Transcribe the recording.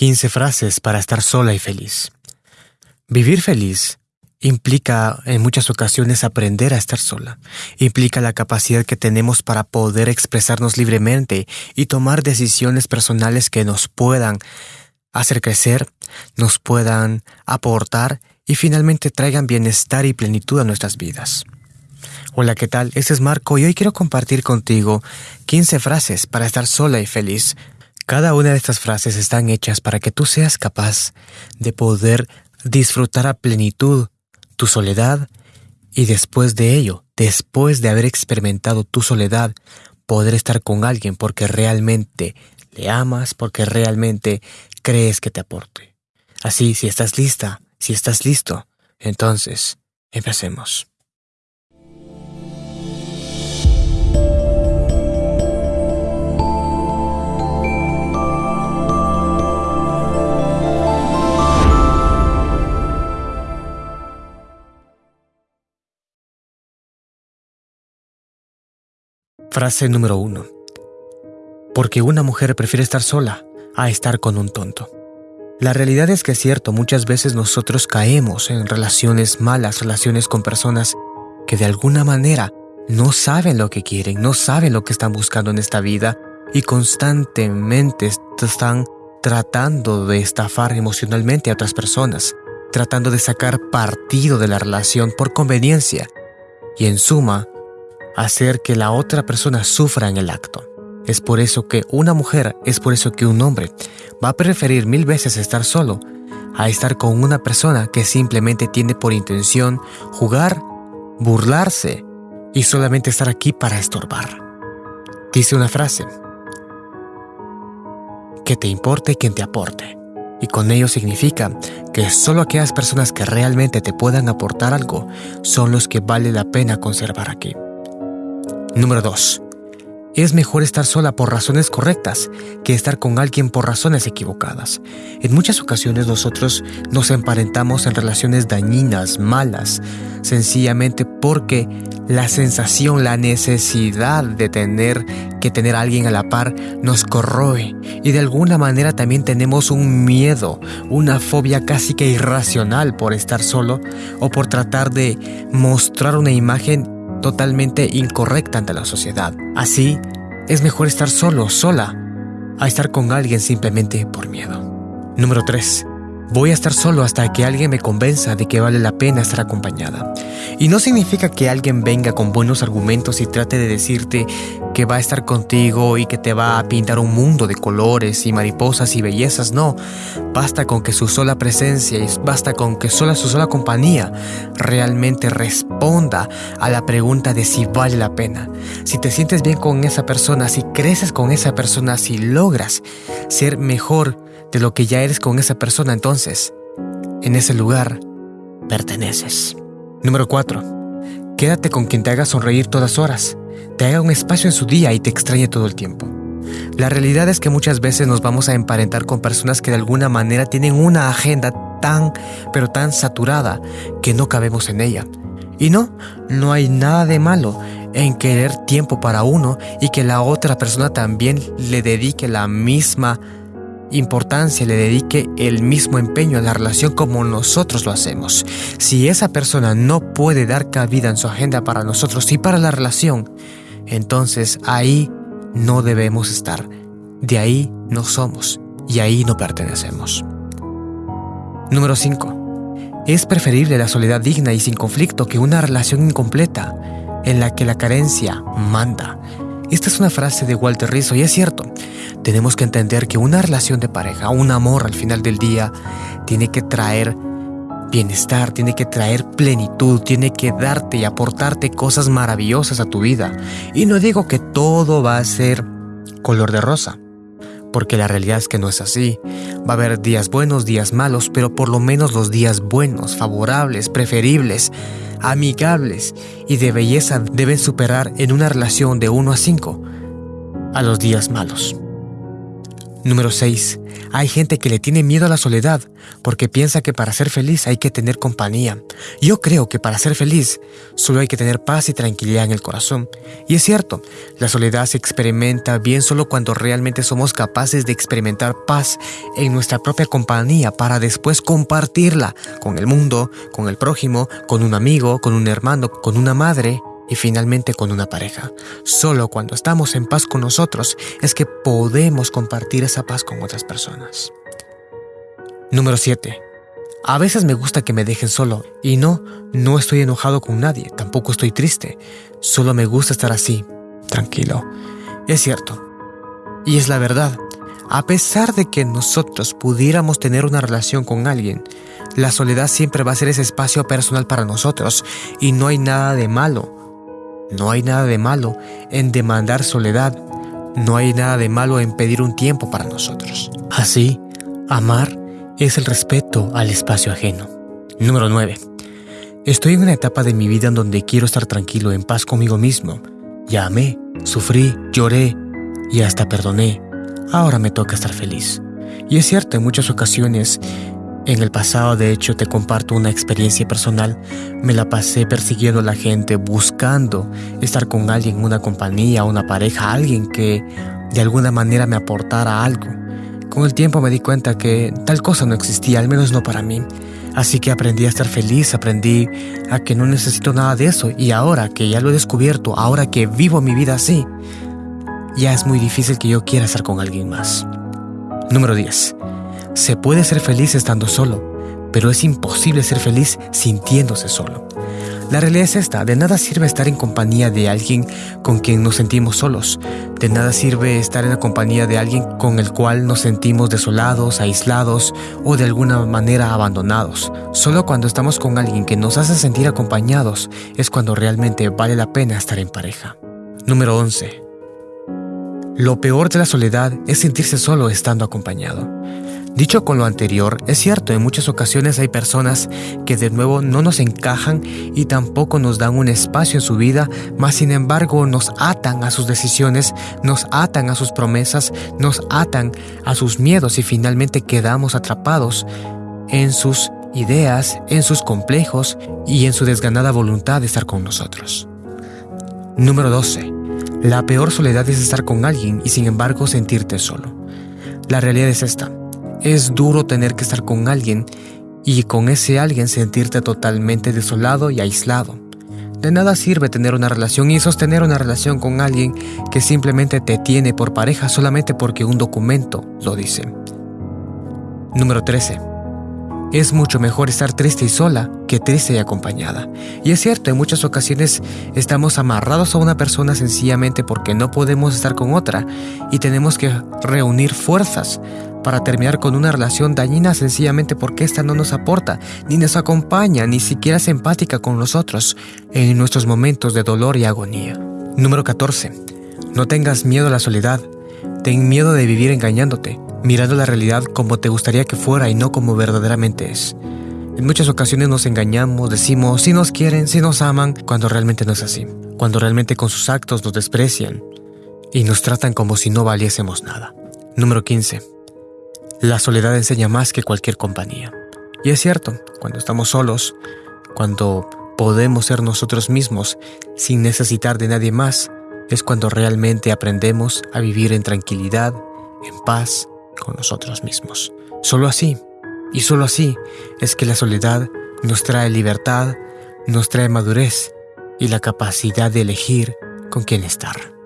15 frases para estar sola y feliz. Vivir feliz implica en muchas ocasiones aprender a estar sola. Implica la capacidad que tenemos para poder expresarnos libremente y tomar decisiones personales que nos puedan hacer crecer, nos puedan aportar y finalmente traigan bienestar y plenitud a nuestras vidas. Hola, ¿qué tal? Este es Marco y hoy quiero compartir contigo 15 frases para estar sola y feliz. Cada una de estas frases están hechas para que tú seas capaz de poder disfrutar a plenitud tu soledad y después de ello, después de haber experimentado tu soledad, poder estar con alguien porque realmente le amas, porque realmente crees que te aporte. Así, si estás lista, si estás listo, entonces, empecemos. Frase número uno. Porque una mujer prefiere estar sola a estar con un tonto. La realidad es que es cierto, muchas veces nosotros caemos en relaciones malas, relaciones con personas que de alguna manera no saben lo que quieren, no saben lo que están buscando en esta vida y constantemente están tratando de estafar emocionalmente a otras personas, tratando de sacar partido de la relación por conveniencia y en suma hacer que la otra persona sufra en el acto. Es por eso que una mujer, es por eso que un hombre va a preferir mil veces estar solo a estar con una persona que simplemente tiene por intención jugar, burlarse y solamente estar aquí para estorbar. Dice una frase, que te importe quien te aporte. Y con ello significa que solo aquellas personas que realmente te puedan aportar algo son los que vale la pena conservar aquí. Número 2. Es mejor estar sola por razones correctas que estar con alguien por razones equivocadas. En muchas ocasiones nosotros nos emparentamos en relaciones dañinas, malas, sencillamente porque la sensación, la necesidad de tener que tener a alguien a la par nos corroe y de alguna manera también tenemos un miedo, una fobia casi que irracional por estar solo o por tratar de mostrar una imagen totalmente incorrecta ante la sociedad. Así, es mejor estar solo, sola, a estar con alguien simplemente por miedo. Número 3. Voy a estar solo hasta que alguien me convenza de que vale la pena estar acompañada. Y no significa que alguien venga con buenos argumentos y trate de decirte que va a estar contigo y que te va a pintar un mundo de colores y mariposas y bellezas. No, basta con que su sola presencia y basta con que sola su sola compañía realmente responda a la pregunta de si vale la pena. Si te sientes bien con esa persona, si creces con esa persona, si logras ser mejor de lo que ya eres con esa persona, entonces, en ese lugar, perteneces. Número 4. Quédate con quien te haga sonreír todas horas, te haga un espacio en su día y te extrañe todo el tiempo. La realidad es que muchas veces nos vamos a emparentar con personas que de alguna manera tienen una agenda tan, pero tan saturada que no cabemos en ella. Y no, no hay nada de malo en querer tiempo para uno y que la otra persona también le dedique la misma importancia le dedique el mismo empeño a la relación como nosotros lo hacemos. Si esa persona no puede dar cabida en su agenda para nosotros y para la relación, entonces ahí no debemos estar. De ahí no somos y ahí no pertenecemos. Número 5. Es preferible la soledad digna y sin conflicto que una relación incompleta en la que la carencia manda. Esta es una frase de Walter Rizzo y es cierto. Tenemos que entender que una relación de pareja, un amor al final del día, tiene que traer bienestar, tiene que traer plenitud, tiene que darte y aportarte cosas maravillosas a tu vida. Y no digo que todo va a ser color de rosa, porque la realidad es que no es así. Va a haber días buenos, días malos, pero por lo menos los días buenos, favorables, preferibles, amigables y de belleza deben superar en una relación de 1 a 5 a los días malos. Número 6. Hay gente que le tiene miedo a la soledad porque piensa que para ser feliz hay que tener compañía. Yo creo que para ser feliz solo hay que tener paz y tranquilidad en el corazón. Y es cierto, la soledad se experimenta bien solo cuando realmente somos capaces de experimentar paz en nuestra propia compañía para después compartirla con el mundo, con el prójimo, con un amigo, con un hermano, con una madre y finalmente con una pareja. Solo cuando estamos en paz con nosotros es que podemos compartir esa paz con otras personas. Número 7. A veces me gusta que me dejen solo y no, no estoy enojado con nadie, tampoco estoy triste, solo me gusta estar así, tranquilo. Es cierto. Y es la verdad. A pesar de que nosotros pudiéramos tener una relación con alguien, la soledad siempre va a ser ese espacio personal para nosotros y no hay nada de malo no hay nada de malo en demandar soledad, no hay nada de malo en pedir un tiempo para nosotros. Así, amar es el respeto al espacio ajeno. Número 9. Estoy en una etapa de mi vida en donde quiero estar tranquilo, en paz conmigo mismo. Ya amé, sufrí, lloré y hasta perdoné. Ahora me toca estar feliz. Y es cierto, en muchas ocasiones en el pasado, de hecho, te comparto una experiencia personal. Me la pasé persiguiendo a la gente, buscando estar con alguien, una compañía, una pareja, alguien que de alguna manera me aportara algo. Con el tiempo me di cuenta que tal cosa no existía, al menos no para mí. Así que aprendí a estar feliz, aprendí a que no necesito nada de eso. Y ahora que ya lo he descubierto, ahora que vivo mi vida así, ya es muy difícil que yo quiera estar con alguien más. Número 10. Se puede ser feliz estando solo, pero es imposible ser feliz sintiéndose solo. La realidad es esta, de nada sirve estar en compañía de alguien con quien nos sentimos solos, de nada sirve estar en la compañía de alguien con el cual nos sentimos desolados, aislados o de alguna manera abandonados. Solo cuando estamos con alguien que nos hace sentir acompañados es cuando realmente vale la pena estar en pareja. Número 11. Lo peor de la soledad es sentirse solo estando acompañado. Dicho con lo anterior, es cierto, en muchas ocasiones hay personas que de nuevo no nos encajan y tampoco nos dan un espacio en su vida, mas sin embargo nos atan a sus decisiones, nos atan a sus promesas, nos atan a sus miedos y finalmente quedamos atrapados en sus ideas, en sus complejos y en su desganada voluntad de estar con nosotros. Número 12. La peor soledad es estar con alguien y sin embargo sentirte solo. La realidad es esta. Es duro tener que estar con alguien y con ese alguien sentirte totalmente desolado y aislado. De nada sirve tener una relación y sostener una relación con alguien que simplemente te tiene por pareja solamente porque un documento lo dice. Número 13. Es mucho mejor estar triste y sola que triste y acompañada. Y es cierto, en muchas ocasiones estamos amarrados a una persona sencillamente porque no podemos estar con otra y tenemos que reunir fuerzas para terminar con una relación dañina sencillamente porque ésta no nos aporta, ni nos acompaña, ni siquiera es empática con nosotros en nuestros momentos de dolor y agonía. Número 14. No tengas miedo a la soledad. Ten miedo de vivir engañándote, mirando la realidad como te gustaría que fuera y no como verdaderamente es. En muchas ocasiones nos engañamos, decimos si nos quieren, si nos aman, cuando realmente no es así. Cuando realmente con sus actos nos desprecian y nos tratan como si no valiésemos nada. Número 15. La soledad enseña más que cualquier compañía. Y es cierto, cuando estamos solos, cuando podemos ser nosotros mismos sin necesitar de nadie más, es cuando realmente aprendemos a vivir en tranquilidad, en paz con nosotros mismos. Solo así, y solo así, es que la soledad nos trae libertad, nos trae madurez y la capacidad de elegir con quién estar.